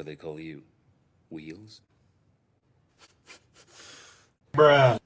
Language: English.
What do they call you? Wheels? Bruh.